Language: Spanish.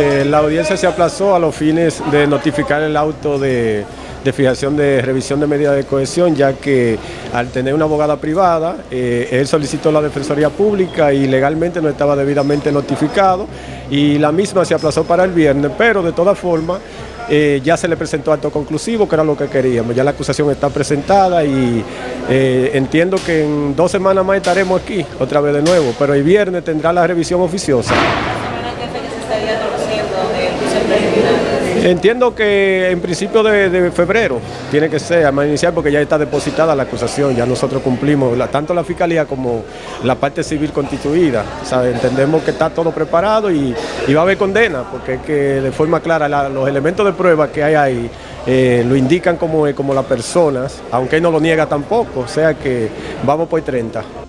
Eh, la audiencia se aplazó a los fines de notificar el auto de, fijación de revisión de medidas de cohesión, ya que al tener una abogada privada, eh, él solicitó la Defensoría Pública y legalmente no estaba debidamente notificado y la misma se aplazó para el viernes, pero de todas formas eh, ya se le presentó acto conclusivo, que era lo que queríamos. Ya la acusación está presentada y entiendo que en dos semanas más estaremos aquí, otra vez de nuevo, pero el viernes tendrá la revisión oficiosa. Entiendo que en principio de, febrero tiene que ser, más inicial, porque ya está depositada la acusación, ya nosotros cumplimos, tanto la Fiscalía como la parte civil constituida. entendemos que está todo preparado y, va a haber condena, porque es que de forma clara los elementos de prueba que hay ahí eh, lo indican como, como las personas, aunque no lo niega tampoco, o sea que vamos por 30.